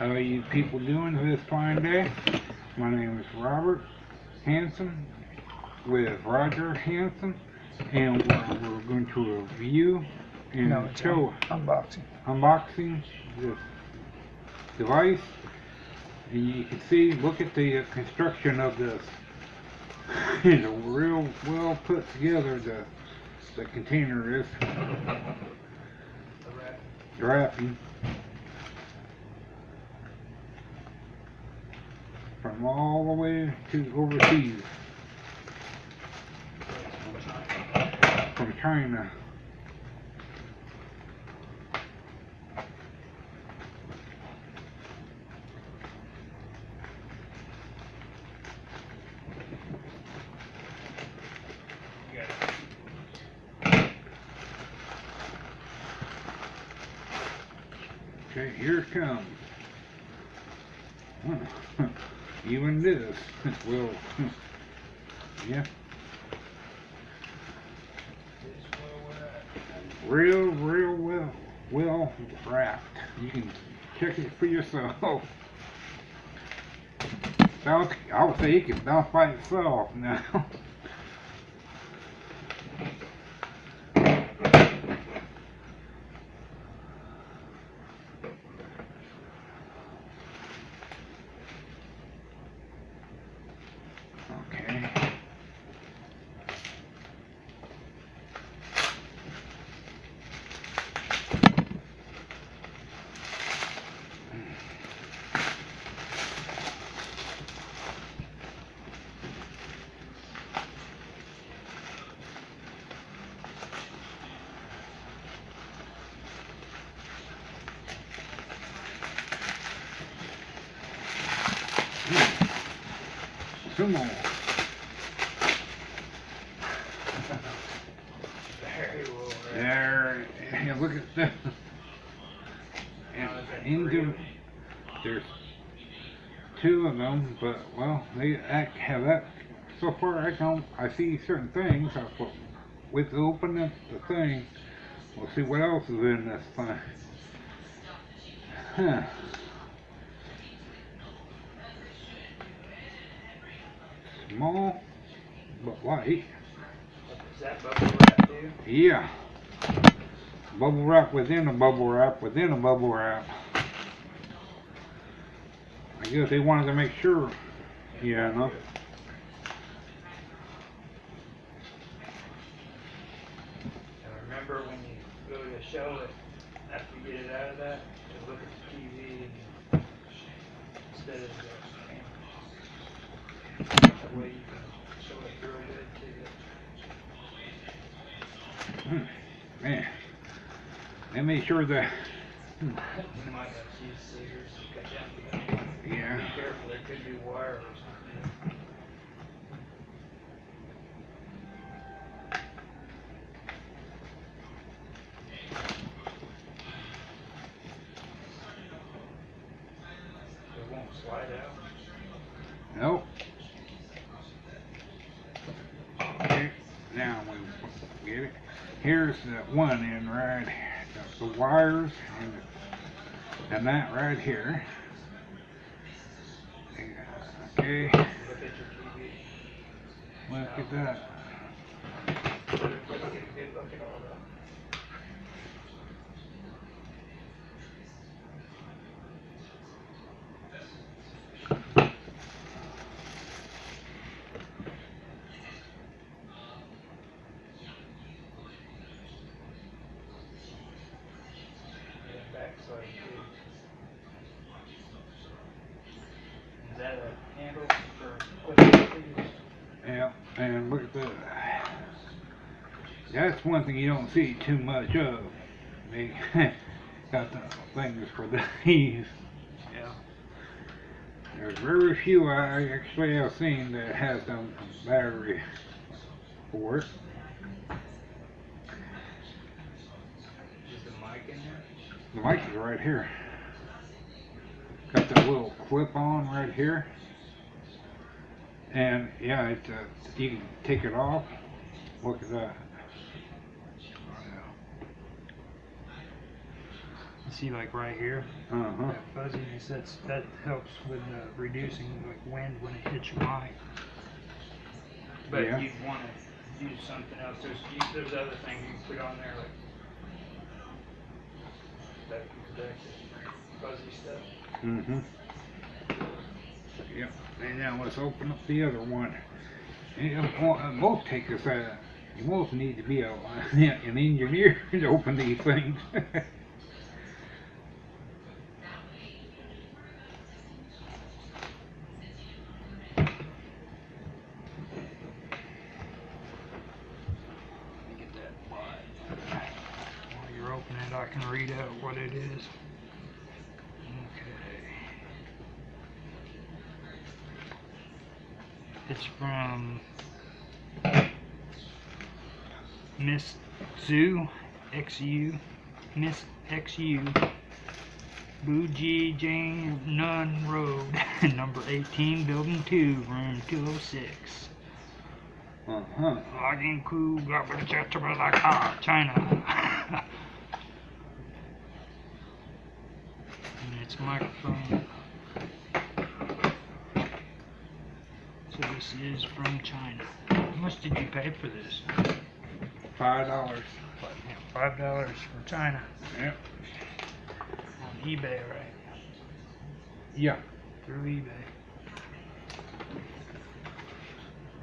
How are you people doing this fine day? My name is Robert Hanson with Roger Hanson, and we're, we're going to review and No, it's show un- unboxing. unboxing this device. And you can see, look at the uh, construction of this. it's a real well put together. The the container is the wrapping from all the way to overseas from China. Okay, here it comes. Even this will, yeah. Real, real well, well wrapped. You can check it for yourself. Bounce, I would say it can bounce by itself now. Okay. Some more. There, and look at that. And into, there's two of them, but well, they act, have that. So far, I don't. I see certain things. I thought, with opening the thing, we'll see what else is in this thing. Huh. Small, but light. Is that bubble wrap too? Yeah. Bubble wrap within a bubble wrap within a bubble wrap. I guess they wanted to make sure. Yeah, no. And remember when you go to show it, after you get it out of that, to look at the TV and instead of the camera. That way Hmm, Man. They made sure the. Cut down. Be Yeah. careful, there could be wire or something. It won't slide out. Nope. Okay. Now we get it. Here's the one in right. The, the wires and, and that right here. Okay. Look at that. Look at, look at all that. Yeah, backside too. Is that a handle for putting things? Yeah, and look at that. That's one thing you don't see too much of. They got the things for these. Yeah. There's very few I actually have seen that has them battery for it. Is the mic in there? The mic is right here. Got that little clip on right here. And yeah, it, uh, you can take it off. Look at that. You see, like right here, Uh-huh. that fuzziness, that's, that helps with uh, reducing like wind when it hits your mic. But Yeah. you'd want to use something else. There's you, there's other things you can put on there like that can protect. Fuzzy stuff. Mm-hmm. Yep. And now let's open up the other one. And po- uh, both take us, uh, you both need to be a, an engineer to open these things. I can read out what it is. It's from Miss Zoo, XU, Miss XU, Bougie Jane Nun Road, number 18, building 2, room 206. Uh-huh. Login Ku Gabachachabalaka, China. and it's microphone. So this is from China. How much did you pay for this? Five dollars. Five dollars from China Yep. on eBay, right? Yeah. Through eBay.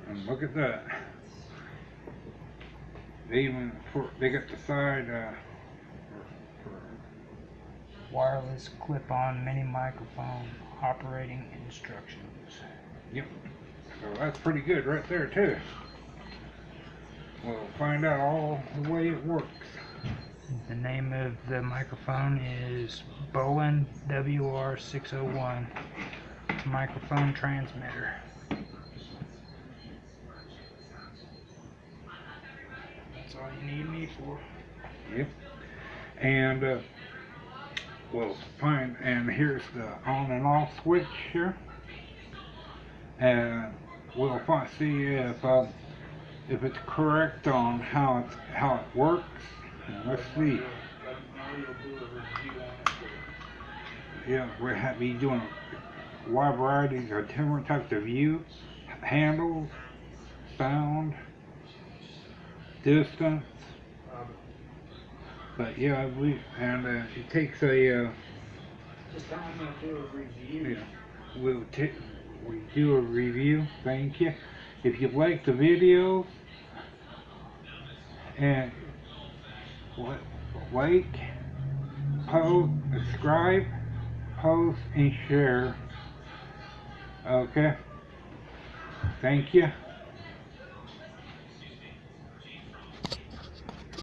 And look at that. They even for they got the side uh for, for Wireless clip-on mini microphone operating instructions. Yep. So that's pretty good right there too. We'll find out all the way it works. The name of the microphone is Bowen WR601 microphone transmitter. That's all you need me for. Yep. And uh, we'll find and here's the on and off switch here. And we'll find, see if uh, if it's correct on how it's how it works. And let's see. Yeah, we're ha- be doing a wide variety of different types of view, handles, sound, distance. But yeah, we and uh, it takes a uh, Just tell me to do a review. yeah, we'll take we do a review. Thank you. If you like the video and like, post, subscribe, post, and share. Okay. Thank you.